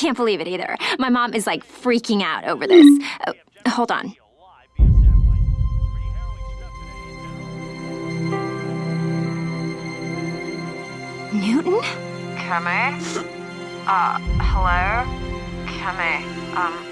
can't believe it either. My mom is like freaking out over this. Oh, hold on. Newton? Kame. Uh, hello? Kame. um,